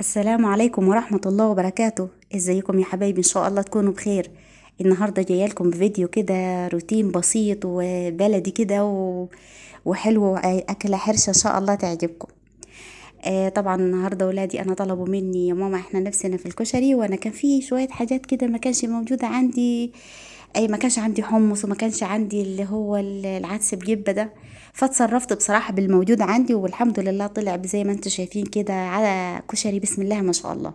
السلام عليكم ورحمة الله وبركاته. إزيكم يا حبايبي؟ إن شاء الله تكونوا بخير. النهاردة جاية لكم بفيديو كده روتين بسيط وبلدي كده. وحلو أكلة حرشة إن شاء الله تعجبكم. آه طبعا النهاردة ولادي أنا طلبوا مني يا ماما إحنا نفسنا في الكشري وأنا كان في شوية حاجات كده ما كانش موجودة عندي. أي ما كانش عندي حمص وما كانش عندي اللي هو العدس بجبة ده. فاتصرفت بصراحة بالموجود عندي والحمد لله طلع زي ما أنتم شايفين كده على كشري بسم الله ما شاء الله.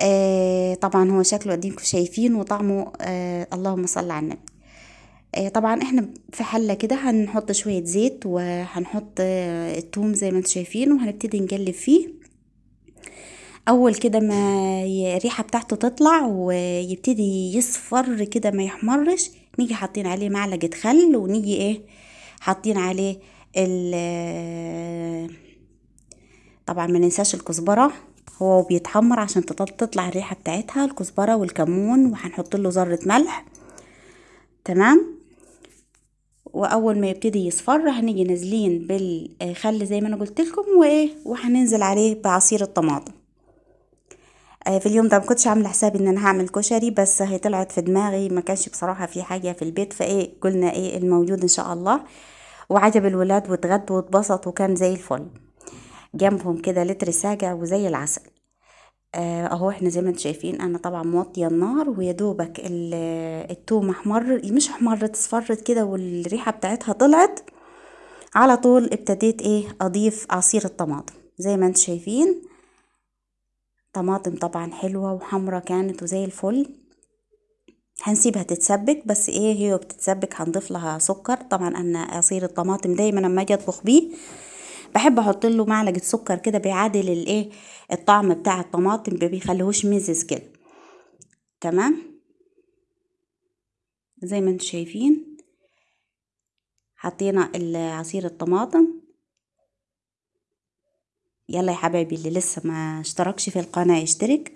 آه طبعا هو شكله قديمكم شايفين وطعمه آه اللهم صل على النبي. آه طبعا إحنا في حلة كده هنحط شوية زيت وهنحط آه التوم زي ما أنتم شايفين وهنبتدي نقلب فيه. أول كده ما الريحة بتاعته تطلع ويبتدي يصفر كده ما يحمرش نيجي حاطين عليه معلقة خل ونيجي إيه حاطين عليه ال طبعا ما ننساش الكزبرة. هو بيتحمر عشان تطلع الريحة بتاعتها الكزبرة والكمون وهنحط له ذرة ملح. تمام؟ وأول ما يبتدي يصفر هنيجي نازلين بالخل زي ما أنا قلت لكم وإيه؟ وهننزل عليه بعصير الطماطم. في اليوم ده ما كنتش عاملة حسابي إن أنا هعمل كشري بس هي طلعت في دماغي ما كانش بصراحة في حاجة في البيت فإيه قلنا إيه الموجود إن شاء الله. وعجب الولاد واتغدوا واتبسطوا وكان زي الفل. جنبهم كده لتر ساقع وزي العسل. أهو إحنا زي ما أنتم شايفين أنا طبعا موطية النار ويا دوبك التوم أحمر مش احمرت اصفرت كده والريحة بتاعتها طلعت. على طول ابتديت إيه أضيف عصير الطماطم. زي ما أنتم شايفين طماطم طبعا حلوة وحمرة كانت وزي الفل. هنسيبها تتسبك بس إيه هي بتتسبك؟ هنضيف لها سكر. طبعا أنا عصير الطماطم دايما لما أجي أطبخ بيه بحب أحط له معلقة سكر كده بيعادل الايه الطعم بتاع الطماطم ما بيخليهوش مزز كده. تمام؟ زي ما أنتم شايفين. حطينا عصير الطماطم. يلا يا حبايبي اللي لسه ما اشتركش في القناة يشترك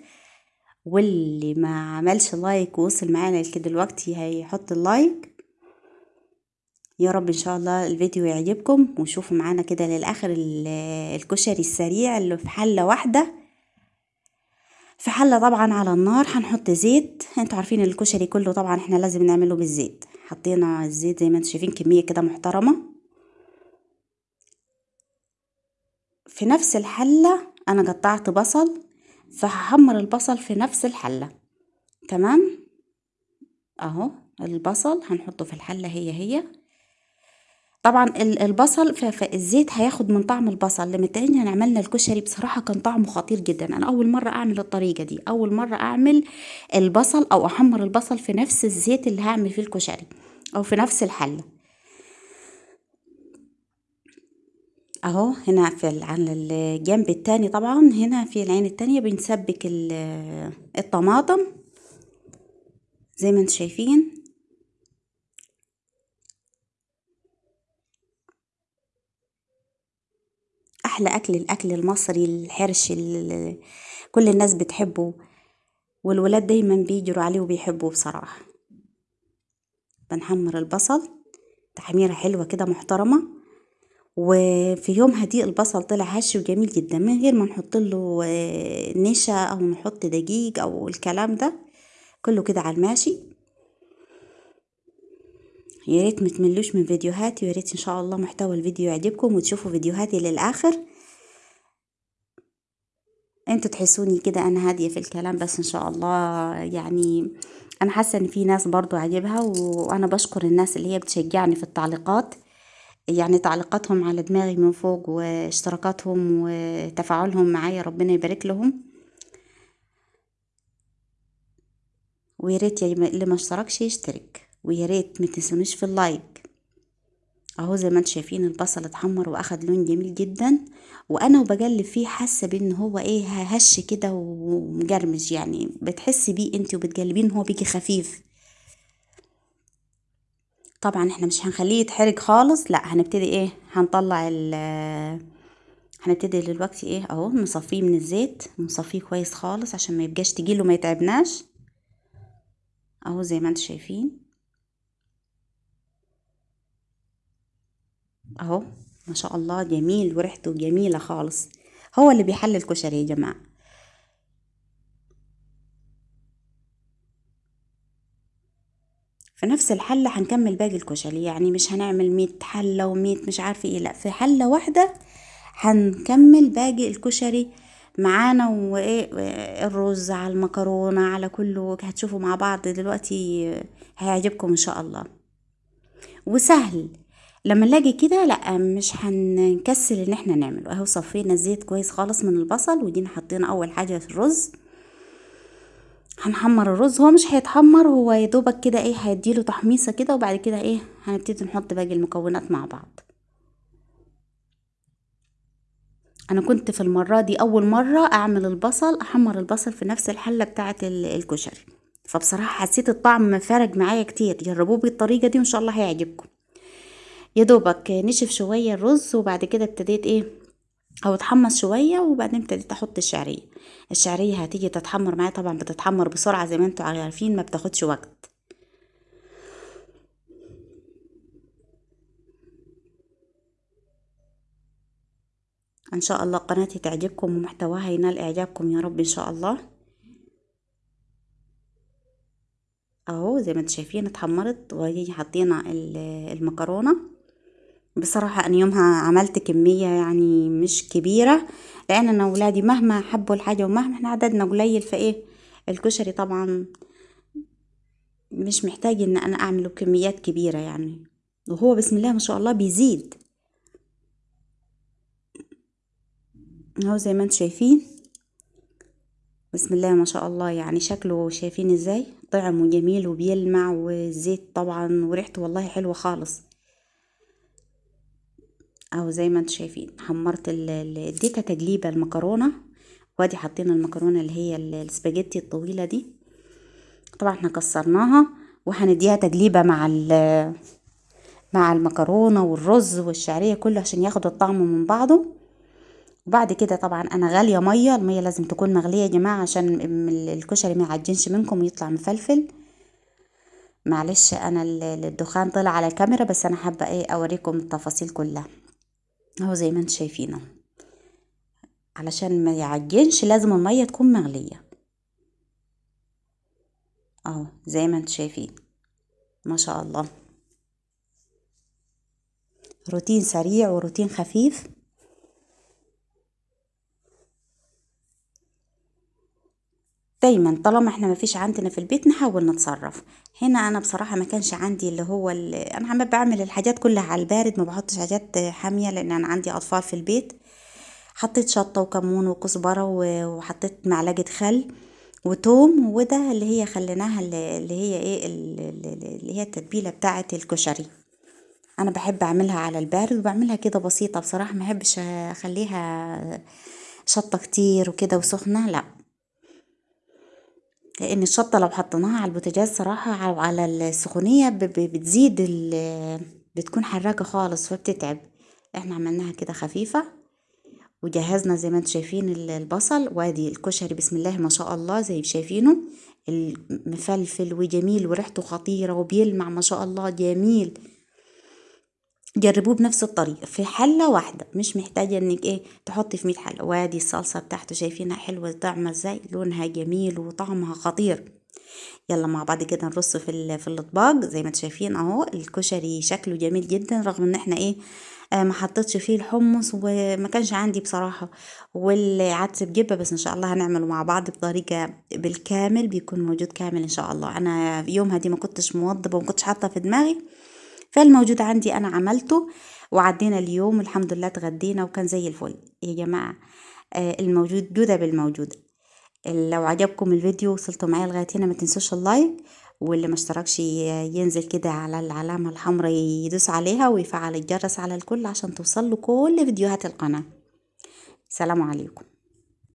واللي ما عملش like ووصل معانا لكده دلوقتي هيحط ال like. يا رب إن شاء الله الفيديو يعجبكم وشوفوا معانا كده للآخر الكشري السريع اللي في حلة واحدة. في حلة طبعا على النار هنحط زيت. أنتوا عارفين الكشري كله طبعا إحنا لازم نعمله بالزيت. حطينا الزيت زي ما أنتوا شايفين كمية كده محترمة. في نفس الحلة أنا قطعت بصل فهحمر البصل في نفس الحلة. تمام؟ أهو البصل هنحطه في الحلة هي هي. طبعا البصل فالزيت هياخد من طعم البصل لما تاني عملنا الكشري بصراحة كان طعمه خطير جدا. أنا أول مرة أعمل الطريقة دي أول مرة أعمل البصل أو أحمر البصل في نفس الزيت اللي هعمل فيه الكشري أو في نفس الحلة. أهو هنا في على الجنب التاني طبعا هنا في العين التانية بنسبك الطماطم. زي ما أنتم شايفين. أحلى أكل الأكل المصري الحرش كل الناس بتحبه والولاد دايما بيجروا عليه وبيحبوه بصراحة. بنحمر البصل. تحميرة حلوة كده محترمة. وفي يوم هديء البصل طلع هش وجميل جدا من غير ما نحط له نشا أو نحط دقيق أو الكلام ده كله كده على الماشي. يا ريت متملوش من فيديوهاتي ويا ريت إن شاء الله محتوى الفيديو يعجبكم وتشوفوا فيديوهاتي للآخر. أنتوا تحسوني كده أنا هادية في الكلام بس إن شاء الله يعني أنا حاسة إن في ناس برضو عجبها وأنا بشكر الناس اللي هي بتشجعني في التعليقات. يعني تعليقاتهم على دماغي من فوق واشتراكاتهم وتفاعلهم معايا ربنا يبارك لهم. ويا ريت اللي ما اشتركش يشترك ويا ريت ما تنسونيش في اللايك. اهو زي ما أنتم شايفين البصل اتحمر واخد لون جميل جدا وأنا وبقلب فيه حاسة بان هو إيه هش كده ومجرمش يعني بتحسي بيه انت وبتقلبين هو بيجي خفيف. طبعا إحنا مش هنخليه يتحرق خالص لا هنبتدي إيه؟ هنطلع ال هنبتدي دلوقتي إيه؟ أهو نصفيه من الزيت نصفيه كويس خالص عشان ما يبقاش تقيل وما يتعبناش. أهو زي ما أنتم شايفين. أهو ما شاء الله جميل وريحته جميلة خالص. هو اللي بيحل الكشري يا جماعة. في نفس الحلة هنكمل باقي الكشري يعني مش هنعمل مية حلة ومية مش عارفة إيه لأ في حلة واحدة هنكمل باقي الكشري معانا وإيه الرز على المكرونة على كله هتشوفوا مع بعض دلوقتي هيعجبكم إن شاء الله. وسهل لما نلاقي كده لأ مش هنكسل إن إحنا نعمله. أهو صفينا الزيت كويس خالص من البصل وجينا حطينا أول حاجة في الرز. هنحمر الرز. هو مش هيتحمر هو يدوبك كده إيه هيديله تحميصة كده وبعد كده إيه هنبتدي نحط باقي المكونات مع بعض. أنا كنت في المرة دي أول مرة أعمل البصل أحمر البصل في نفس الحلة بتاعة الكشري. فبصراحة حسيت الطعم فارق معايا كتير. جربوه بالطريقة دي وإن شاء الله هيعجبكم. يا دوبك نشف شوية الرز وبعد كده ابتديت إيه أو اتحمص شوية وبعدين ابتديت أحط الشعرية. الشعرية هتيجي تتحمر معايا طبعا بتتحمر بسرعة زي ما أنتوا عارفين ما بتاخدش وقت. إن شاء الله قناتي تعجبكم ومحتواها ينال إعجابكم يا رب إن شاء الله. أهو زي ما أنتم شايفين اتحمرت وهي حطينا المكرونة. بصراحة أنا يومها عملت كمية يعني مش كبيرة لأن أنا ولادي مهما حبوا الحاجة ومهما إحنا عددنا قليل فإيه الكشري طبعا مش محتاج إن أنا أعمله كميات كبيرة يعني. وهو بسم الله ما شاء الله بيزيد. أهو زي ما أنتم شايفين. بسم الله ما شاء الله يعني شكله شايفين إزاي؟ طعمه جميل وبيلمع والزيت طبعا وريحته والله حلوة خالص. اهو زي ما أنتم شايفين حمرت اديتها تجليبة المكرونة. وادي حطينا المكرونة اللي هي السباجيتي الطويلة دي. طبعا إحنا كسرناها وهنديها تجليبة مع مع المكرونة والرز والشعرية كله عشان ياخد الطعم من بعضه. وبعد كده طبعا أنا غالية مية المية لازم تكون مغلية يا جماعة عشان الكشري ما يعجنش منكم ويطلع مفلفل. معلش أنا الدخان طلع على الكاميرا بس أنا حابة إيه أوريكم التفاصيل كلها. اهو زي ما أنتم شايفينه. علشان ما يعجنش لازم المية تكون مغلية. اهو زي ما أنتم شايفين. ما شاء الله. روتين سريع وروتين خفيف. دايما طالما إحنا مفيش عندنا في البيت نحاول نتصرف. هنا أنا بصراحة ما كانش عندي اللي هو اللي أنا عم بعمل الحاجات كلها على البارد ما بحطش حاجات حامية لأن أنا عندي أطفال في البيت. حطيت شطة وكمون وكزبره وحطيت معلقة خل وتوم وده اللي هي خليناها اللي هي إيه اللي هي التتبيلة بتاعه الكشري. أنا بحب أعملها على البارد وبعملها كده بسيطة بصراحة ما أحبش أخليها شطة كتير وكده وسخنة لأ. لأن الشطة لو حطيناها على البوتاجاز صراحة أو على السخونية بتزيد بتكون حراقة خالص فبتتعب. إحنا عملناها كده خفيفة وجهزنا زي ما أنتم شايفين البصل وادي الكشري بسم الله ما شاء الله زي شايفينه. المفلفل وجميل وريحته خطيرة وبيلمع ما شاء الله جميل. جربوه بنفس الطريقة في حلة واحدة مش محتاجة إنك إيه تحطي في مية حلة وادي الصلصة بتاعته شايفينها حلوة طعمها إزاي لونها جميل وطعمها خطير. يلا مع بعض كده نرص في في الأطباق زي ما أنتم شايفين أهو الكشري شكله جميل جدا رغم إن إحنا إيه آه ما حطيتش فيه الحمص وما كانش عندي بصراحة والعدس بجبة بس إن شاء الله هنعمله مع بعض بطريقة بالكامل بيكون موجود كامل إن شاء الله. أنا يومها دي ما كنتش موضبة وما كنتش حاطة في دماغي فالموجود عندي أنا عملته وعدينا اليوم الحمد لله اتغدينا وكان زي الفل. يا جماعة آه الموجود جودة بالموجود. لو عجبكم الفيديو وصلتوا معايا لغاية هنا ما تنسوش اللايك واللي ما اشتركش ينزل كده على العلامة الحمراء يدوس عليها ويفعل الجرس على الكل عشان توصل له كل فيديوهات القناة. سلام عليكم.